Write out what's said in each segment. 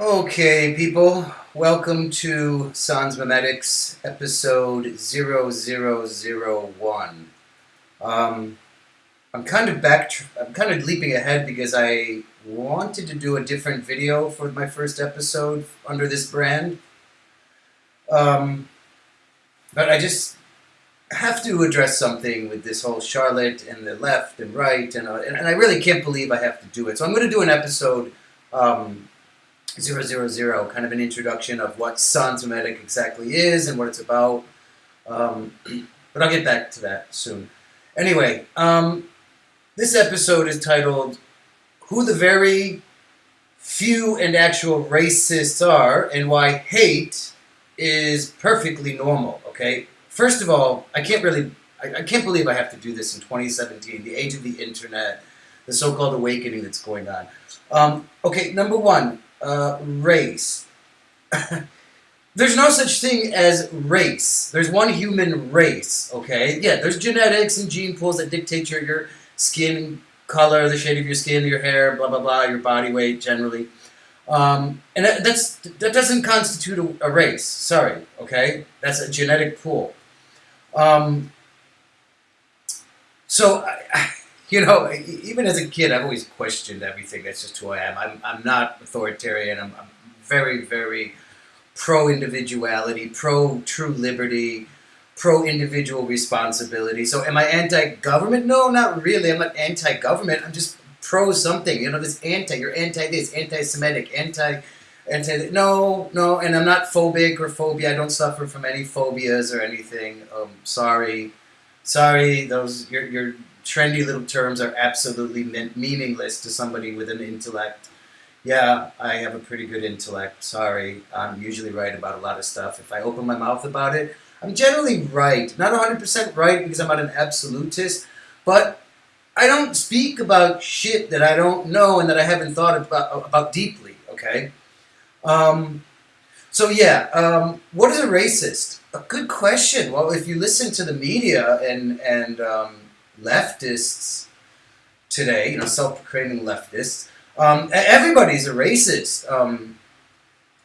Okay, people, welcome to Sans Memetics, episode 0001. Um, I'm kind of back, I'm kind of leaping ahead because I wanted to do a different video for my first episode under this brand. Um, but I just have to address something with this whole Charlotte and the left and right, and, uh, and, and I really can't believe I have to do it. So I'm going to do an episode. Um, Zero zero zero, kind of an introduction of what Sans Memetic exactly is and what it's about. Um, but I'll get back to that soon. Anyway, um, this episode is titled Who the Very Few and Actual Racists Are and Why Hate is Perfectly Normal, okay? First of all, I can't really, I, I can't believe I have to do this in 2017, the age of the internet, the so-called awakening that's going on. Um, okay, number one, uh, race. there's no such thing as race. There's one human race, okay? Yeah, there's genetics and gene pools that dictate your, your skin color, the shade of your skin, your hair, blah, blah, blah, your body weight generally. Um, and that, that's, that doesn't constitute a, a, race. Sorry, okay? That's a genetic pool. Um, so, I, you know, even as a kid, I've always questioned everything. That's just who I am. I'm, I'm not authoritarian. I'm, I'm very, very pro individuality, pro true liberty, pro individual responsibility. So, am I anti government? No, not really. I'm not anti government. I'm just pro something. You know, this anti, you're anti this, anti Semitic, anti. Anti, no, no, and I'm not phobic or phobia. I don't suffer from any phobias or anything. Um, sorry, sorry. Those you're, you're trendy little terms are absolutely meaningless to somebody with an intellect. Yeah, I have a pretty good intellect. Sorry, I'm usually right about a lot of stuff. If I open my mouth about it, I'm generally right. Not 100% right because I'm not an absolutist, but I don't speak about shit that I don't know and that I haven't thought about, about deeply, okay? Um, so yeah, um, what is a racist? A good question. Well, if you listen to the media and, and um, leftists today, you know, self-proclaiming leftists, um, everybody's a racist. Um,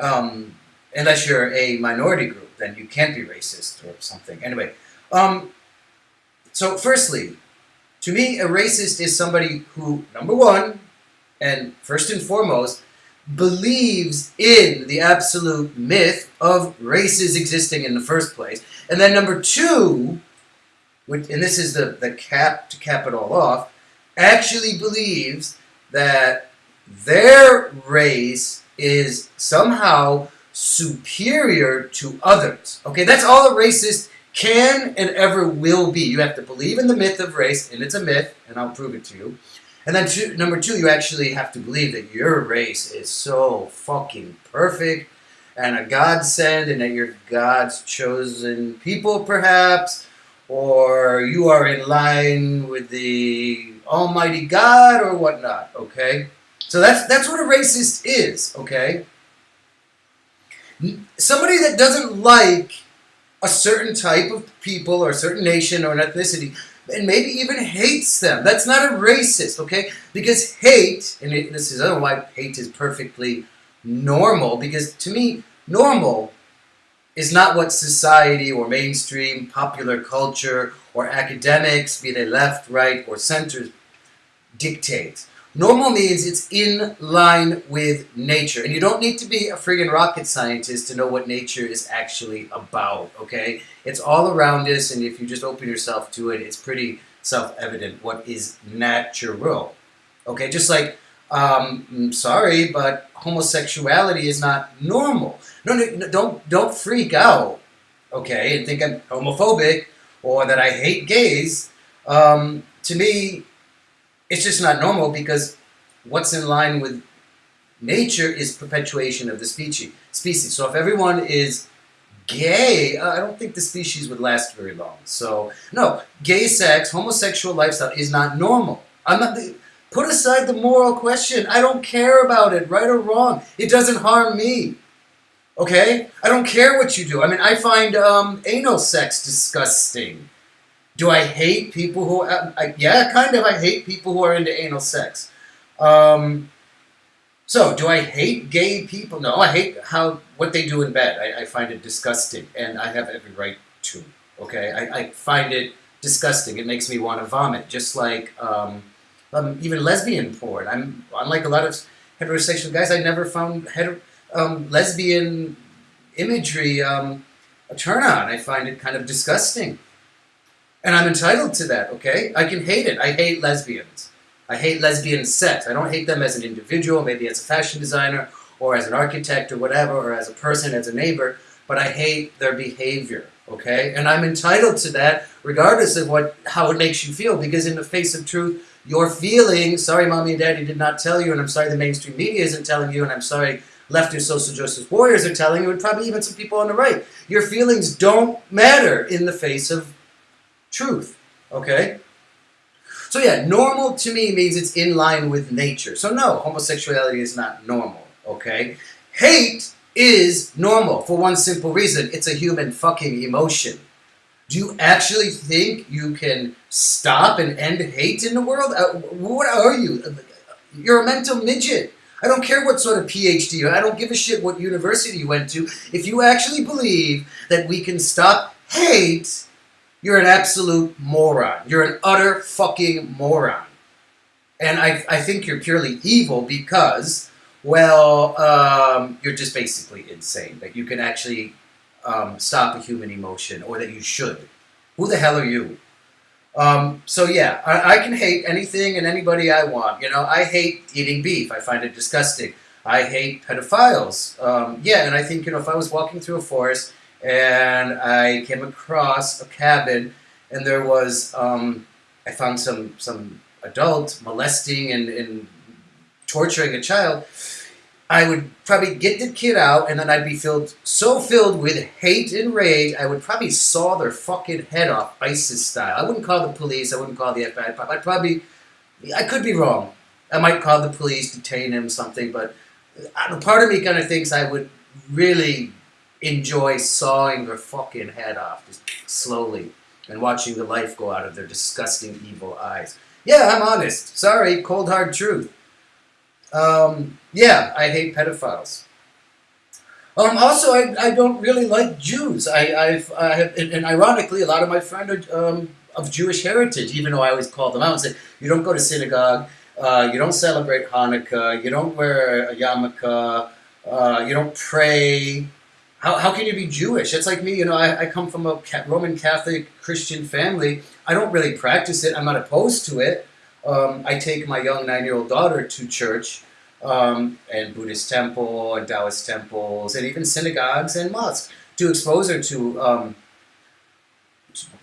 um, unless you're a minority group, then you can't be racist or something. Anyway, um, so firstly, to me, a racist is somebody who, number one, and first and foremost, believes in the absolute myth of races existing in the first place. And then number two, which, and this is the, the cap to cap it all off, actually believes that their race is somehow superior to others. Okay, that's all a racist can and ever will be. You have to believe in the myth of race, and it's a myth, and I'll prove it to you. And then two, number two, you actually have to believe that your race is so fucking perfect and a godsend, and that you're God's chosen people, perhaps, or you are in line with the Almighty God or whatnot, okay? So that's, that's what a racist is, okay? Somebody that doesn't like a certain type of people or a certain nation or an ethnicity and maybe even hates them. That's not a racist, okay? Because hate, and it, this is know why hate is perfectly normal, because to me, normal is not what society or mainstream popular culture or academics, be they left, right, or center, dictates. Normal means it's in line with nature. And you don't need to be a friggin' rocket scientist to know what nature is actually about, okay? It's all around us, and if you just open yourself to it, it's pretty self-evident what is natural. Okay, just like, um, I'm sorry, but homosexuality is not normal. No, no, don't don't freak out, okay, and think I'm homophobic or that I hate gays. Um, to me, it's just not normal because what's in line with nature is perpetuation of the species. Species. So if everyone is gay, uh, I don't think the species would last very long. So no, gay sex, homosexual lifestyle is not normal. I'm not. Put aside the moral question. I don't care about it, right or wrong. It doesn't harm me. Okay? I don't care what you do. I mean, I find um, anal sex disgusting. Do I hate people who... Uh, I, yeah, kind of. I hate people who are into anal sex. Um, So, do I hate gay people? No, I hate how what they do in bed. I, I find it disgusting, and I have every right to. Okay, I, I find it disgusting. It makes me want to vomit, just like um, um, even lesbian porn. I'm unlike a lot of heterosexual guys. I never found um, lesbian imagery um, a turn on. I find it kind of disgusting, and I'm entitled to that. Okay, I can hate it. I hate lesbians. I hate lesbian sex. I don't hate them as an individual, maybe as a fashion designer or as an architect or whatever, or as a person, as a neighbor, but I hate their behavior. Okay? And I'm entitled to that regardless of what how it makes you feel, because in the face of truth, your feelings, sorry mommy and daddy did not tell you, and I'm sorry the mainstream media isn't telling you, and I'm sorry leftist social justice warriors are telling you, and probably even some people on the right. Your feelings don't matter in the face of truth. Okay? So yeah, normal to me means it's in line with nature. So no, homosexuality is not normal, okay? Hate is normal for one simple reason. It's a human fucking emotion. Do you actually think you can stop and end hate in the world? Uh, what are you? You're a mental midget. I don't care what sort of PhD, you I don't give a shit what university you went to. If you actually believe that we can stop hate, you're an absolute moron. You're an utter fucking moron. And I, I think you're purely evil because, well, um, you're just basically insane. That you can actually um, stop a human emotion or that you should. Who the hell are you? Um, so yeah, I, I, can hate anything and anybody I want. You know, I hate eating beef. I find it disgusting. I hate pedophiles. Um, yeah, and I think, you know, if I was walking through a forest and I came across a cabin, and there was um, I found some some adult molesting and, and torturing a child. I would probably get the kid out, and then I'd be filled so filled with hate and rage, I would probably saw their fucking head off, ISIS style. I wouldn't call the police. I wouldn't call the FBI. I'd probably, I could be wrong. I might call the police, detain him, something. But uh, part of me kind of thinks I would really enjoy sawing their fucking head off, just slowly, and watching the life go out of their disgusting, evil eyes. Yeah, I'm honest. Sorry, cold hard truth. Um, yeah, I hate pedophiles. Um, also, I, I don't really like Jews. I, I've, I have, and, ironically, a lot of my friends are um, of Jewish heritage, even though I always call them out and say, you don't go to synagogue, uh, you don't celebrate Hanukkah, you don't wear a yarmulke, uh, you don't pray, how, how can you be Jewish? It's like me, you know, I, I come from a Roman Catholic Christian family. I don't really practice it. I'm not opposed to it. Um, I take my young nine-year-old daughter to church um, and Buddhist temple and Taoist temples and even synagogues and mosques to expose her to um,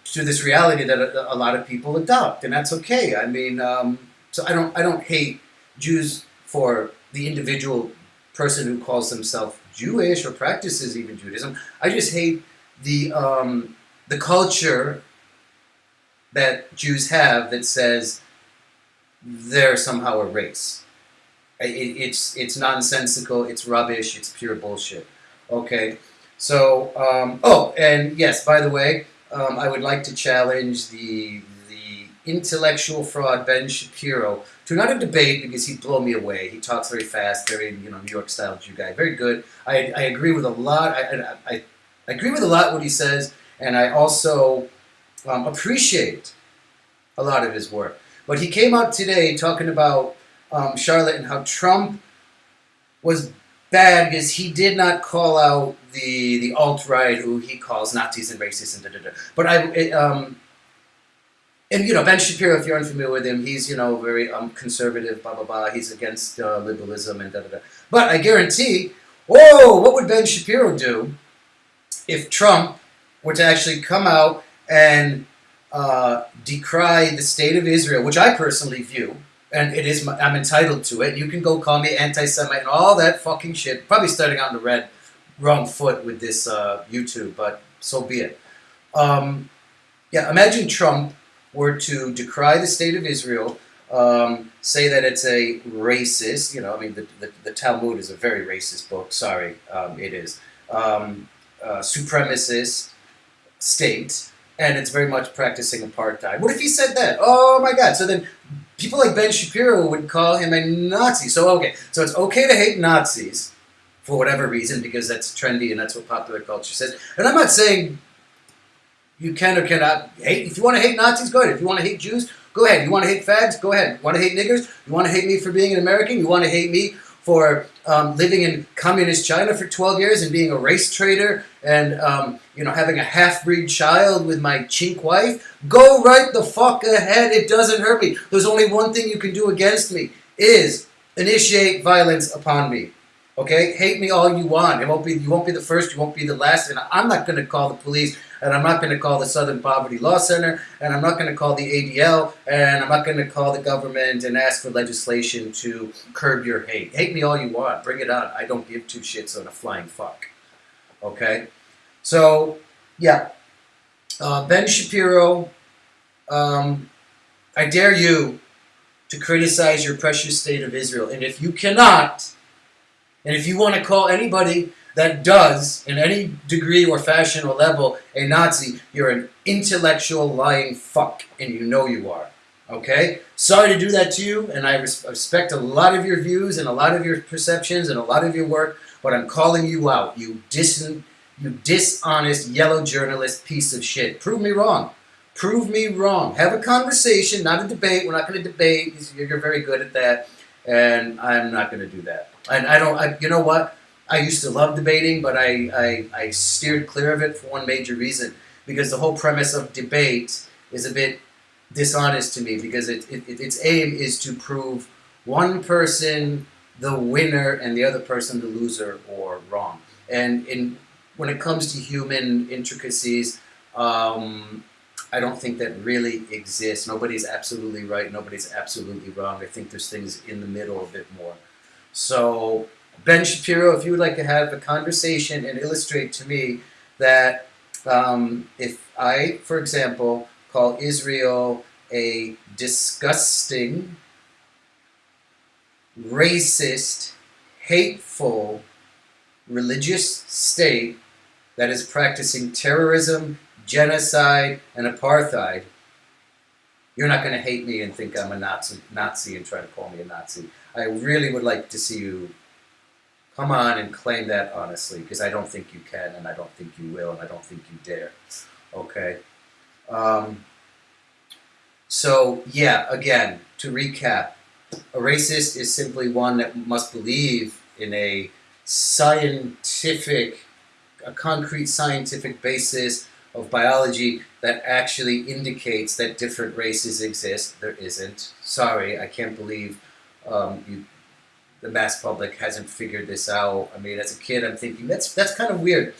to this reality that a, a, lot of people adopt, and that's okay. I mean, um, so I don't I don't hate Jews for the individual person who calls themselves Jewish or practices even Judaism. I just hate the um, the culture that Jews have that says they're somehow a race. It, it's it's nonsensical. It's rubbish. It's pure bullshit. Okay. So um, oh, and yes, by the way, um, I would like to challenge the the intellectual fraud Ben Shapiro to not a debate because he'd blow me away. He talks very fast, very you know New York style Jew guy, very good. I, I agree with a lot. I, I, I, agree with a lot what he says, and I also um, appreciate a lot of his work. But he came out today talking about um, Charlotte and how Trump was bad because he did not call out the the alt right who he calls Nazis and racists and da da da. But I it, um, and you know Ben Shapiro, if you're unfamiliar with him, he's you know very um, conservative, blah blah blah. He's against uh, liberalism and da da da. But I guarantee, whoa, what would Ben Shapiro do if Trump were to actually come out and uh, decry the state of Israel, which I personally view, and it is my, I'm entitled to it. You can go call me anti-Semite and all that fucking shit. Probably starting in the red, wrong foot with this uh, YouTube, but so be it. Um, yeah, imagine Trump were to decry the state of Israel, um, say that it's a racist, you know, I mean, the, the, the Talmud is a very racist book, sorry, um, it is, um, uh, supremacist state, and it's very much practicing apartheid. What if he said that? Oh my God. So then people like Ben Shapiro would call him a Nazi. So okay, so it's okay to hate Nazis for whatever reason because that's trendy and that's what popular culture says. And I'm not saying you can or cannot hate. If you want to hate Nazis, go ahead. If you want to hate Jews, go ahead. You want to hate fags, go ahead. You want to hate niggers? You want to hate me for being an American? You want to hate me for um, living in communist China for 12 years and being a race traitor and um, you know having a half-breed child with my chink wife? Go right the fuck ahead. It doesn't hurt me. There's only one thing you can do against me is initiate violence upon me. Okay, hate me all you want. It won't be you won't be the first. You won't be the last. And I'm not going to call the police and I'm not going to call the Southern Poverty Law Center, and I'm not going to call the ADL, and I'm not going to call the government and ask for legislation to curb your hate. Hate me all you want. Bring it on. I don't give two shits on a flying fuck. Okay? So, yeah. Uh, ben Shapiro, um, I dare you to criticize your precious state of Israel. And if you cannot, and if you want to call anybody that does, in any degree or fashion or level, a Nazi, you're an intellectual lying fuck, and you know you are. Okay? Sorry to do that to you, and I res respect a lot of your views and a lot of your perceptions and a lot of your work, but I'm calling you out. You dis you dishonest yellow journalist piece of shit. Prove me wrong. Prove me wrong. Have a conversation, not a debate. We're not going to debate. You're very good at that, and I'm not going to do that. And I don't. I, you know what? I used to love debating, but I, I, I steered clear of it for one major reason. Because the whole premise of debate is a bit dishonest to me because it, it, its aim is to prove one person the winner and the other person the loser or wrong. And in when it comes to human intricacies, um, I don't think that really exists. Nobody's absolutely right. Nobody's absolutely wrong. I think there's things in the middle a bit more. So Ben Shapiro, if you would like to have a conversation and illustrate to me that um, if I, for example, call Israel a disgusting, racist, hateful, religious state that is practicing terrorism, genocide, and apartheid, you're not going to hate me and think I'm a Nazi, Nazi and try to call me a Nazi. I really would like to see you come on and claim that honestly, because I don't think you can, and I don't think you will, and I don't think you dare. Okay? Um, so, yeah, again, to recap, a racist is simply one that must believe in a scientific, a concrete scientific basis of biology that actually indicates that different races exist. There isn't. Sorry, I can't believe um, you the mass public hasn't figured this out. I mean, as a kid, I'm thinking that's that's kind of weird.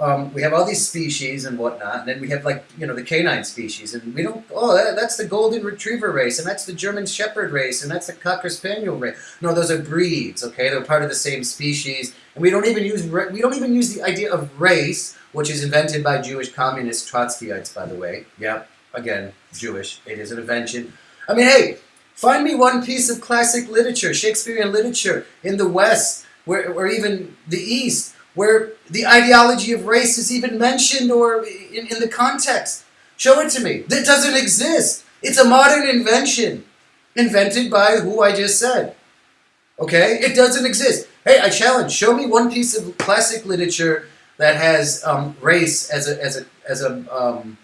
Um, we have all these species and whatnot, and then we have like you know the canine species, and we don't. Oh, that's the golden retriever race, and that's the German Shepherd race, and that's the Cocker Spaniel race. No, those are breeds. Okay, they're part of the same species, and we don't even use we don't even use the idea of race, which is invented by Jewish communist Trotskyites, by the way. Yep, again, Jewish. It is an invention. I mean, hey, Find me one piece of classic literature, Shakespearean literature in the West, where, or even the East, where the ideology of race is even mentioned or in, in the context. Show it to me. That doesn't exist. It's a modern invention, invented by who I just said. Okay? It doesn't exist. Hey, I challenge. Show me one piece of classic literature that has um, race as a as a as a um,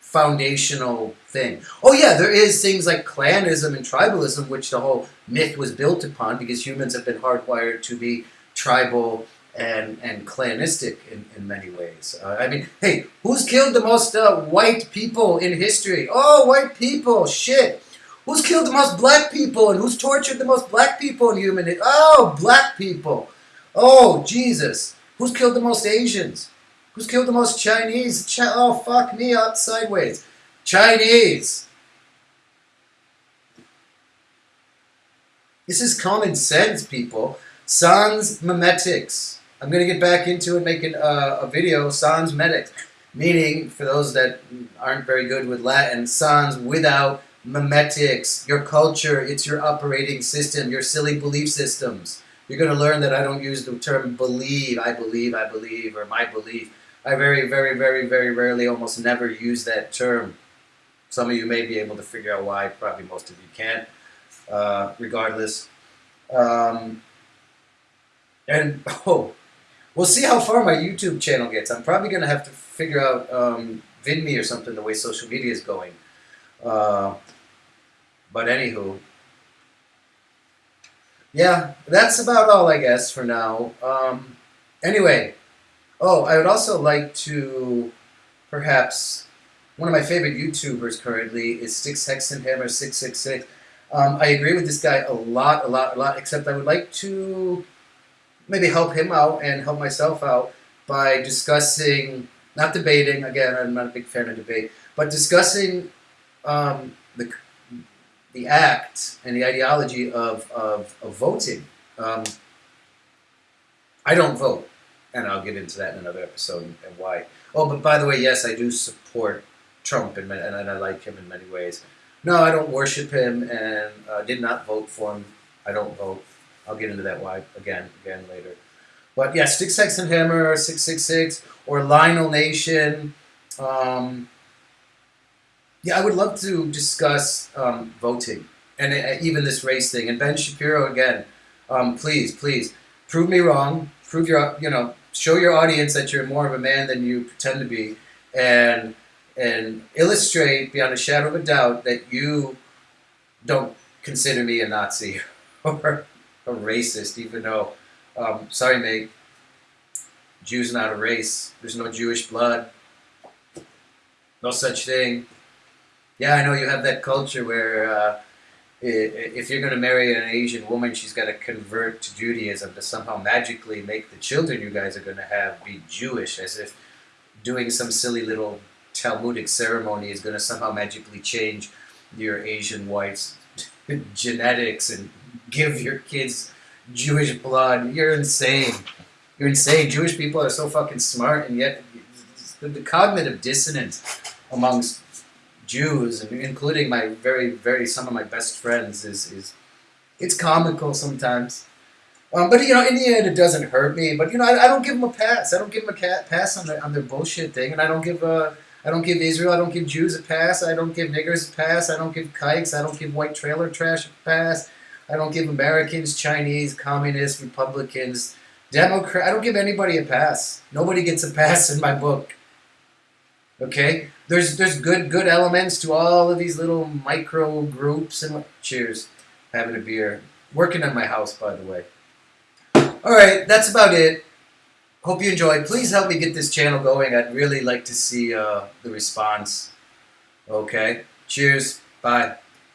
foundational thing. Oh yeah, there is things like clanism and tribalism, which the whole myth was built upon because humans have been hardwired to be tribal and, and clanistic in, in many ways. Uh, I mean, hey, who's killed the most uh, white people in history? Oh, white people, shit. Who's killed the most black people and who's tortured the most black people in human history? Oh, black people. Oh, Jesus. Who's killed the most Asians? Who's killed the most Chinese? Ch oh, fuck me up sideways. Chinese. This is common sense, people. Sans memetics. I'm going to get back into it, making a, a video, sans memetics. Meaning, for those that aren't very good with Latin, sans without memetics. Your culture, it's your operating system, your silly belief systems. You're going to learn that I don't use the term believe, I believe, I believe, or my belief. I very, very, very, very rarely, almost never use that term. Some of you may be able to figure out why. Probably most of you can't. Uh, regardless, um, and oh, we'll see how far my YouTube channel gets. I'm probably gonna have to figure out um, VidMe or something the way social media is going. Uh, but anywho, yeah, that's about all I guess for now. Um, anyway, oh, I would also like to perhaps one of my favorite YouTubers currently is Styxhexenhammer six six six. Um, I agree with this guy a lot, a lot, a lot. Except I would like to maybe help him out and help myself out by discussing, not debating. Again, I'm not a big fan of debate, but discussing um, the the act and the ideology of of, of voting. Um, I don't vote, and I'll get into that in another episode and, why. Oh, but by the way, yes, I do support Trump, and, and I like him in many ways. No, I don't worship him, and uh, did not vote for him. I don't vote. I'll get into that why again, again later. But yeah, Styxhexenhammer, six six six, or Lionel Nation. Um, yeah, I would love to discuss um, voting and uh, even this race thing. And Ben Shapiro again, um, please, please prove me wrong. Prove your, you know, show your audience that you're more of a man than you pretend to be, and and illustrate beyond a shadow of a doubt that you don't consider me a Nazi or a racist, even though, um, sorry, mate, Jews not a race. There's no Jewish blood. No such thing. Yeah, I know you have that culture where uh, if you're going to marry an Asian woman, she's got to convert to Judaism to somehow magically make the children you guys are going to have be Jewish, as if doing some silly little Talmudic ceremony is going to somehow magically change your Asian wife's genetics and give your kids Jewish blood. You're insane. You're insane. Jewish people are so fucking smart, and yet the, the cognitive dissonance amongst Jews, including my very, very some of my best friends, is is it's comical sometimes. Um, but you know, in the end, it doesn't hurt me. But you know, I, I don't give them a pass. I don't give them a pass on their on their bullshit thing, and I don't give a I don't give Israel, I don't give Jews a pass, I don't give niggers a pass, I don't give kikes, I don't give white trailer trash a pass, I don't give Americans, Chinese, communists, Republicans, Democrat. I don't give anybody a pass. Nobody gets a pass in my book. Okay, there's there's good good elements to all of these little micro groups and cheers, having a beer, working on my house by the way. All right, that's about it. Hope you enjoyed. Please help me get this channel going. I'd really like to see uh, the response. Okay. Cheers. Bye.